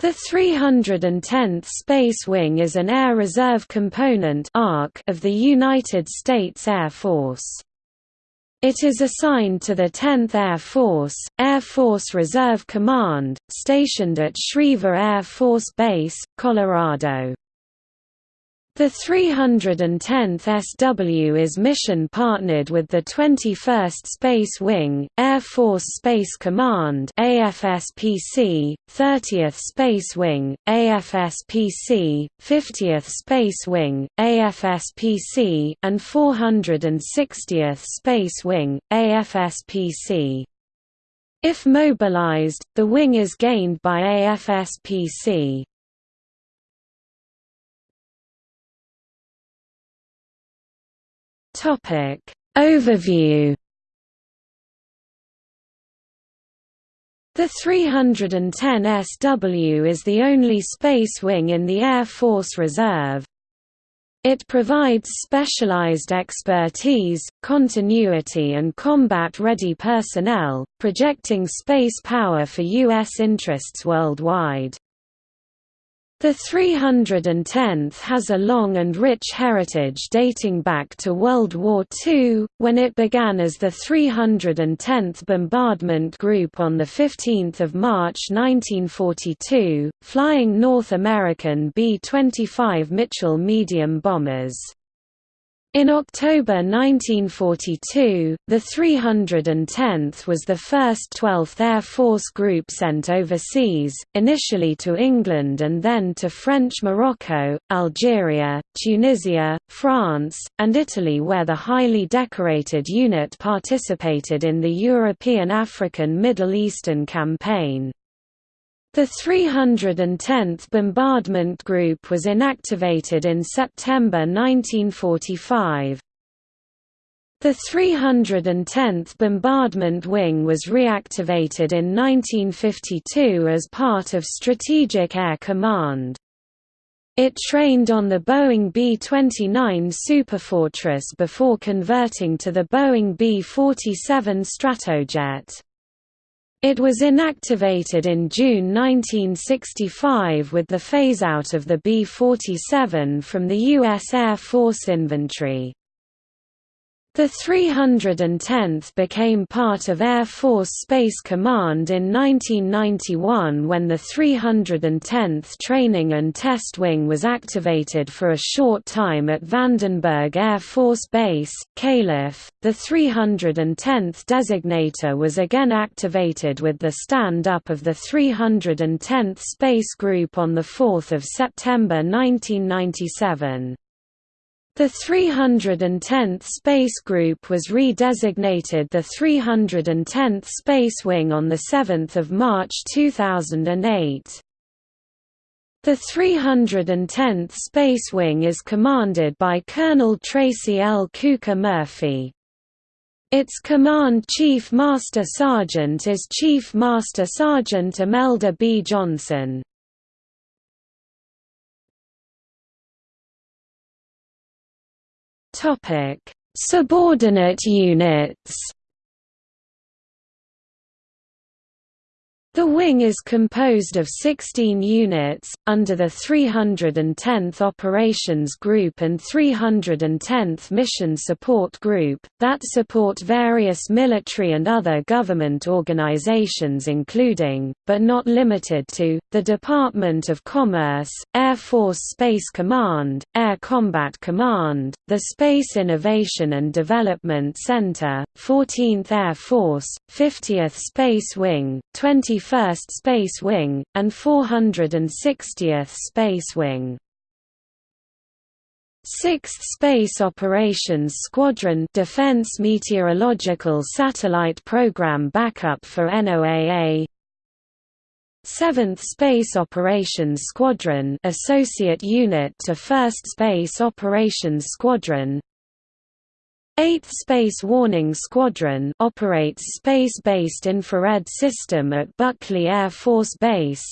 The 310th Space Wing is an Air Reserve Component of the United States Air Force. It is assigned to the 10th Air Force, Air Force Reserve Command, stationed at Schriever Air Force Base, Colorado. The 310th SW is mission partnered with the 21st Space Wing, Air Force Space Command AFSPC, 30th Space Wing, AFSPC, 50th Space Wing, AFSPC, and 460th Space Wing, AFSPC. If mobilized, the wing is gained by AFSPC. Topic Overview The 310 SW is the only space wing in the Air Force Reserve. It provides specialized expertise, continuity and combat-ready personnel, projecting space power for U.S. interests worldwide. The 310th has a long and rich heritage dating back to World War II, when it began as the 310th Bombardment Group on 15 March 1942, flying North American B-25 Mitchell medium bombers. In October 1942, the 310th was the first 12th Air Force Group sent overseas, initially to England and then to French Morocco, Algeria, Tunisia, France, and Italy where the highly decorated unit participated in the European African Middle Eastern Campaign. The 310th Bombardment Group was inactivated in September 1945. The 310th Bombardment Wing was reactivated in 1952 as part of Strategic Air Command. It trained on the Boeing B-29 Superfortress before converting to the Boeing B-47 Stratojet. It was inactivated in June 1965 with the phase-out of the B-47 from the U.S. Air Force inventory. The 310th became part of Air Force Space Command in 1991 when the 310th Training and Test Wing was activated for a short time at Vandenberg Air Force Base, Calif. The 310th designator was again activated with the stand-up of the 310th Space Group on 4 September 1997. The 310th Space Group was redesignated the 310th Space Wing on 7 March 2008. The 310th Space Wing is commanded by Colonel Tracy L. Kuka Murphy. Its Command Chief Master Sergeant is Chief Master Sergeant Imelda B. Johnson. Topic: Subordinate units. The wing is composed of 16 units, under the 310th Operations Group and 310th Mission Support Group, that support various military and other government organizations including, but not limited to, the Department of Commerce, Air Force Space Command, Air Combat Command, the Space Innovation and Development Center, 14th Air Force, 50th Space Wing, 20 1st Space Wing, and 460th Space Wing. 6th Space Operations Squadron Defense Meteorological Satellite Program backup for NOAA 7th Space Operations Squadron Associate Unit to 1st Space Operations Squadron 8th Space Warning Squadron operates space-based infrared system at Buckley Air Force Base.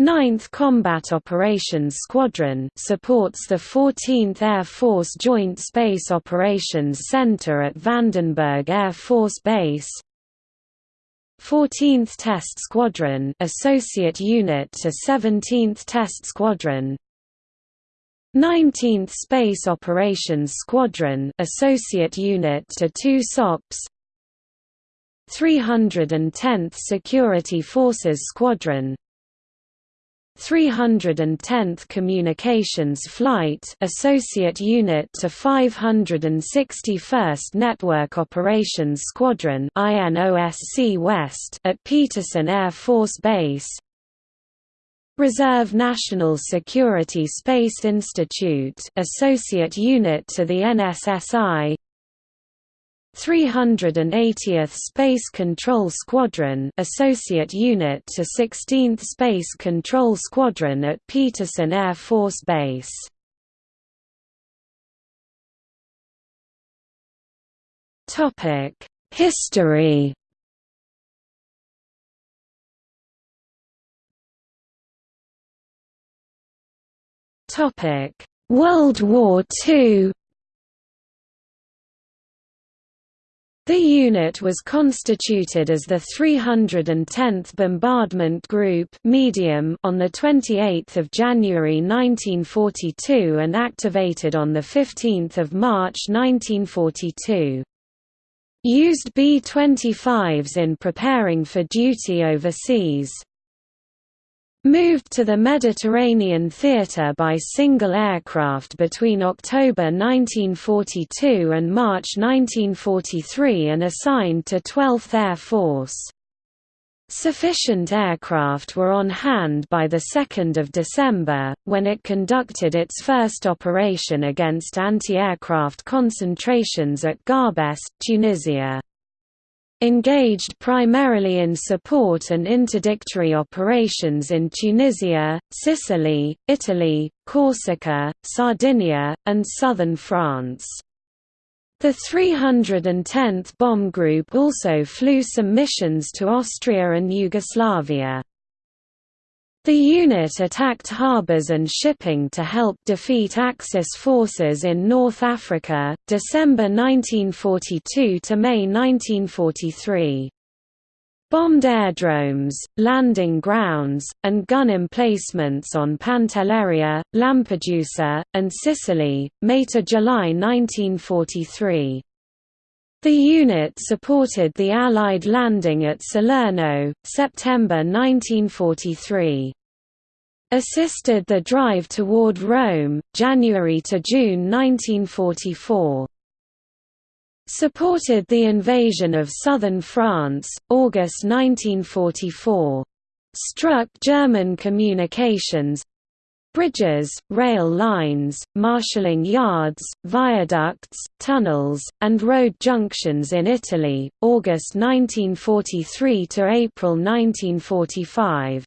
9th Combat Operations Squadron supports the 14th Air Force Joint Space Operations Center at Vandenberg Air Force Base. 14th Test Squadron associate unit to 17th Test Squadron 19th Space Operations Squadron associate unit to 2 SOPS 310th Security Forces Squadron 310th Communications Flight Associate Unit to 561st Network Operations Squadron INOSC West at Peterson Air Force Base Reserve National Security Space Institute Associate Unit to the NSSI 380th Space Control Squadron associate unit to 16th Space Control Squadron at Peterson Air Force Base. Topic: History. World War II The unit was constituted as the 310th Bombardment Group medium on 28 January 1942 and activated on 15 March 1942. Used B-25s in preparing for duty overseas. Moved to the Mediterranean theatre by single aircraft between October 1942 and March 1943 and assigned to 12th Air Force. Sufficient aircraft were on hand by 2 December, when it conducted its first operation against anti-aircraft concentrations at Gabès, Tunisia. Engaged primarily in support and interdictory operations in Tunisia, Sicily, Italy, Corsica, Sardinia, and southern France. The 310th Bomb Group also flew some missions to Austria and Yugoslavia. The unit attacked harbours and shipping to help defeat Axis forces in North Africa, December 1942 to May 1943. Bombed aerodromes, landing grounds, and gun emplacements on Pantelleria, Lampedusa, and Sicily, May to July 1943. The unit supported the Allied landing at Salerno, September 1943. Assisted the drive toward Rome, January to June 1944. Supported the invasion of southern France, August 1944. Struck German communications bridges, rail lines, marshalling yards, viaducts, tunnels, and road junctions in Italy, August 1943 to April 1945.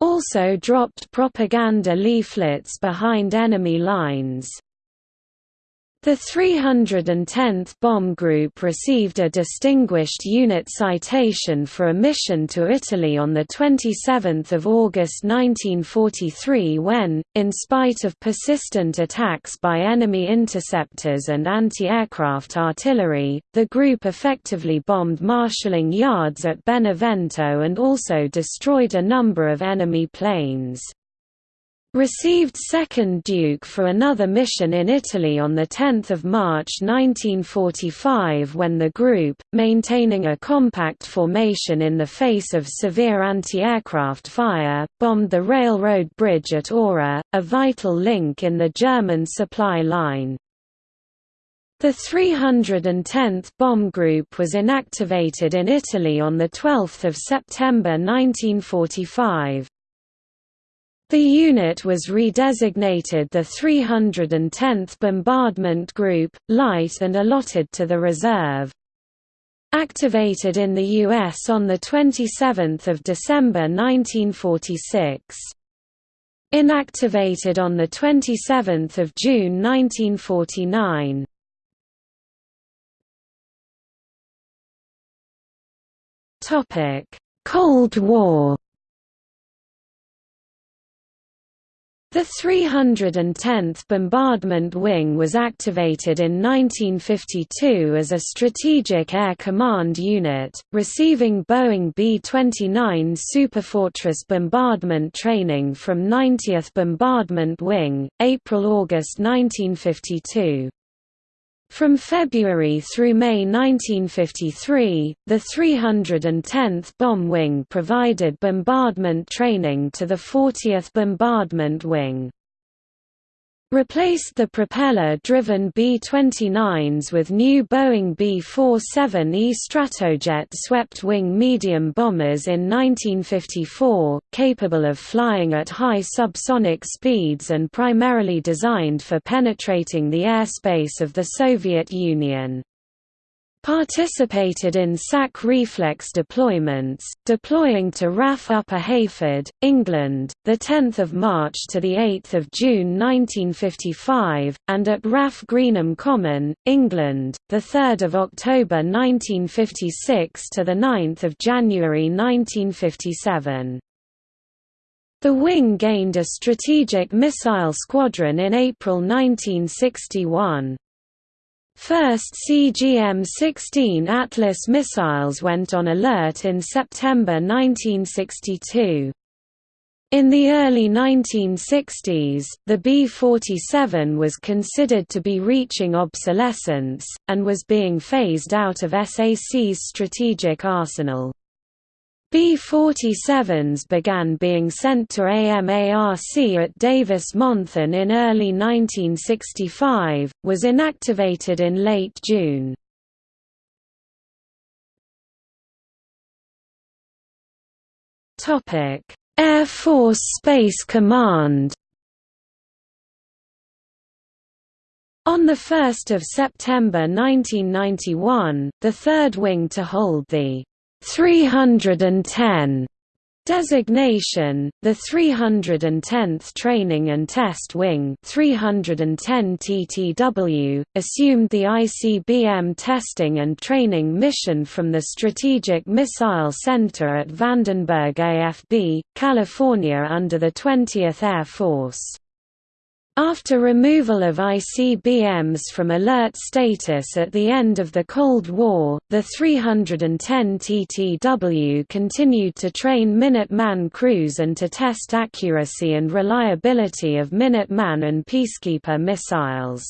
Also dropped propaganda leaflets behind enemy lines. The 310th Bomb Group received a Distinguished Unit Citation for a mission to Italy on 27 August 1943 when, in spite of persistent attacks by enemy interceptors and anti-aircraft artillery, the group effectively bombed marshalling yards at Benevento and also destroyed a number of enemy planes. Received second Duke for another mission in Italy on 10 March 1945 when the group, maintaining a compact formation in the face of severe anti-aircraft fire, bombed the railroad bridge at Ora, a vital link in the German supply line. The 310th Bomb Group was inactivated in Italy on 12 September 1945. The unit was redesignated the 310th Bombardment Group, Light and allotted to the reserve. Activated in the U.S. on 27 December 1946. Inactivated on 27 June 1949. Cold War The 310th Bombardment Wing was activated in 1952 as a Strategic Air Command Unit, receiving Boeing B-29 Superfortress bombardment training from 90th Bombardment Wing, April–August 1952. From February through May 1953, the 310th Bomb Wing provided bombardment training to the 40th Bombardment Wing replaced the propeller-driven B-29s with new Boeing B-47E Stratojet swept-wing medium bombers in 1954, capable of flying at high subsonic speeds and primarily designed for penetrating the airspace of the Soviet Union participated in SAC reflex deployments, deploying to RAF Upper Heyford, England, 10 March to 8 June 1955, and at RAF Greenham Common, England, 3 October 1956 to 9 January 1957. The wing gained a strategic missile squadron in April 1961. First CGM-16 Atlas missiles went on alert in September 1962. In the early 1960s, the B-47 was considered to be reaching obsolescence, and was being phased out of SAC's strategic arsenal. B-47s began being sent to AMARC at Davis-Monthan in early 1965, was inactivated in late June. Air Force Space Command On 1 September 1991, the third wing to hold the 310 Designation, the 310th Training and Test Wing 310 TTW, assumed the ICBM testing and training mission from the Strategic Missile Center at Vandenberg AFB, California under the 20th Air Force. After removal of ICBMs from alert status at the end of the Cold War, the 310 TTW continued to train Minuteman crews and to test accuracy and reliability of Minuteman and Peacekeeper missiles.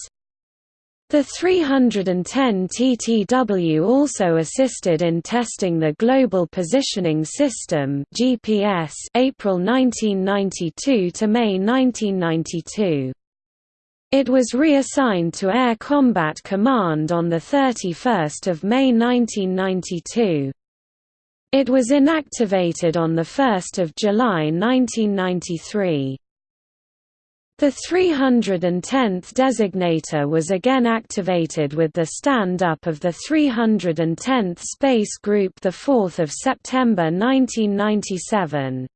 The 310 TTW also assisted in testing the Global Positioning System (GPS) April 1992 to May 1992. It was reassigned to Air Combat Command on 31 May 1992. It was inactivated on 1 July 1993. The 310th designator was again activated with the stand-up of the 310th Space Group 4 September 1997.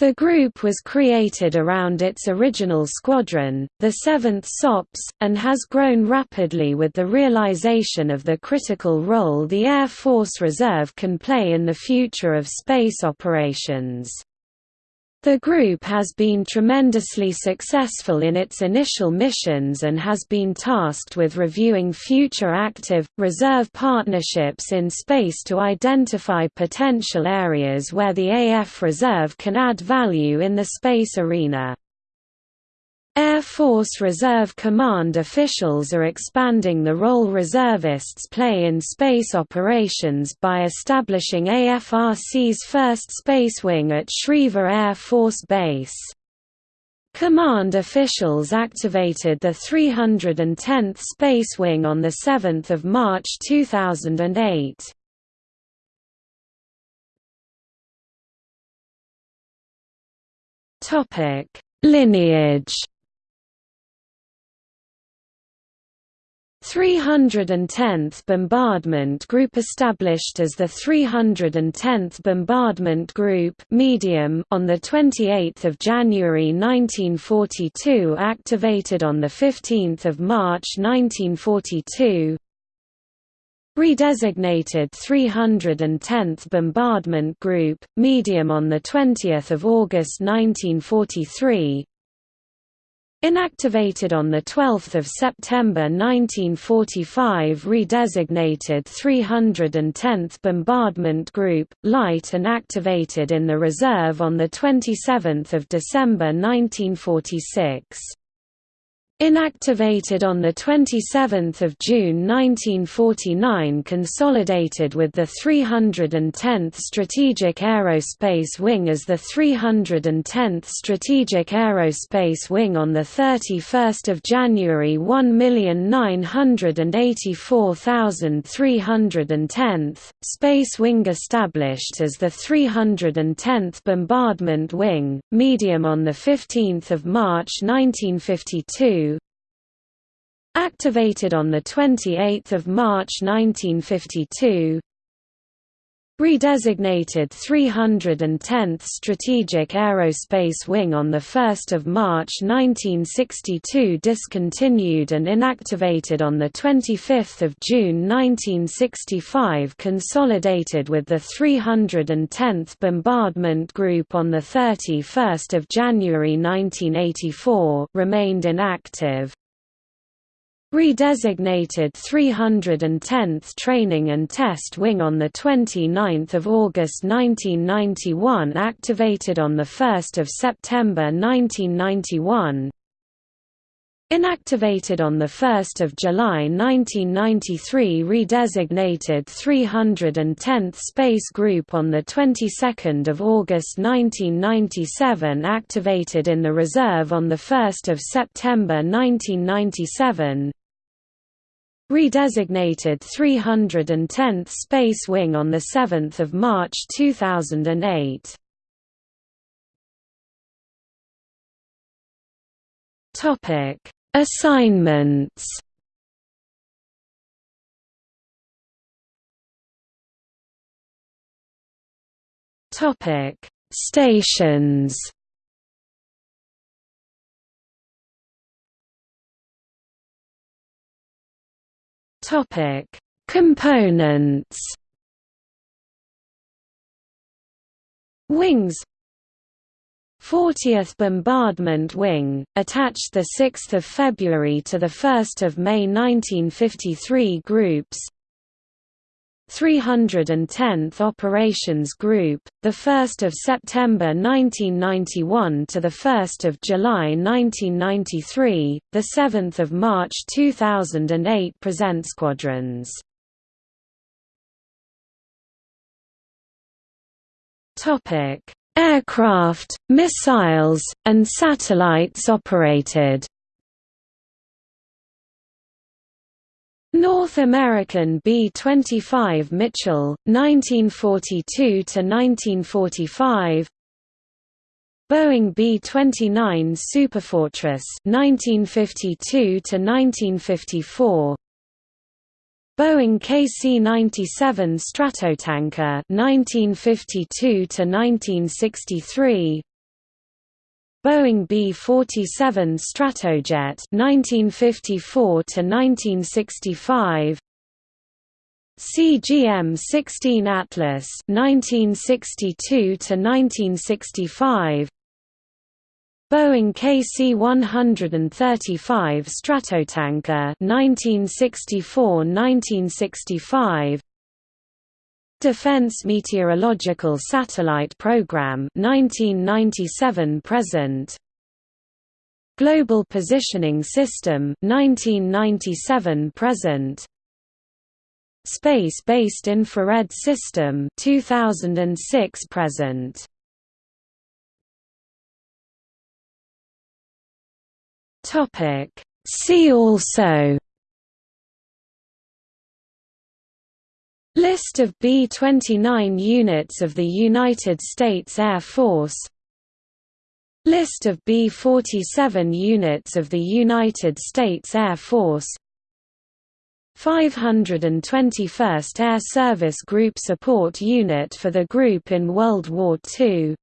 The group was created around its original squadron, the 7th SOPS, and has grown rapidly with the realization of the critical role the Air Force Reserve can play in the future of space operations. The group has been tremendously successful in its initial missions and has been tasked with reviewing future active, reserve partnerships in space to identify potential areas where the AF Reserve can add value in the space arena. Force Reserve Command officials are expanding the role reservists play in space operations by establishing AFRC's first space wing at Schriever Air Force Base. Command officials activated the 310th Space Wing on 7 March 2008. Lineage 310th Bombardment Group established as the 310th Bombardment Group medium on 28 January 1942 activated on 15 March 1942 Redesignated 310th Bombardment Group, medium on 20 August 1943 Inactivated on 12 September 1945 redesignated 310th Bombardment Group, Light and activated in the reserve on 27 December 1946. Inactivated on 27 June 1949 consolidated with the 310th Strategic Aerospace Wing as the 310th Strategic Aerospace Wing on 31 January 1,984,310th, Space Wing established as the 310th Bombardment Wing, medium on 15 March 1952 Activated on 28 March 1952 Redesignated 310th Strategic Aerospace Wing on 1 March 1962 Discontinued and inactivated on the 25 June 1965 Consolidated with the 310th Bombardment Group on the 31 January 1984 remained inactive Redesignated 310th Training and Test Wing on 29 August 1991 activated on 1 September 1991 Inactivated on 1 July 1993 redesignated 310th Space Group on the 22nd of August 1997 activated in the reserve on 1 September 1997 Redesignated 310th Space Wing on 7 March 2008. Assignments Topic Stations Topic: Components. Wings. 40th Bombardment Wing, attached 6 February to 1 May 1953 Groups 310th Operations Group, 1 September 1991 to 1 July 1993, 7 March 2008 Present Squadrons. Aircraft, missiles, and satellites operated North American B-25 Mitchell, 1942–1945 Boeing B-29 Superfortress 1952–1954 Boeing KC-97 Stratotanker 1952–1963 Boeing B-47 Stratojet 1954 to 1965 CGM-16 Atlas 1962 to 1965 Boeing KC-135 Stratotanker 1964–1965 Defense Meteorological Satellite Program 1997 present. Global Positioning System 1997 present. Space-based infrared system 2006 present. Topic. See also List of B-29 units of the United States Air Force. List of B-47 units of the United States Air Force. 521st Air Service Group Support Unit for the group in World War II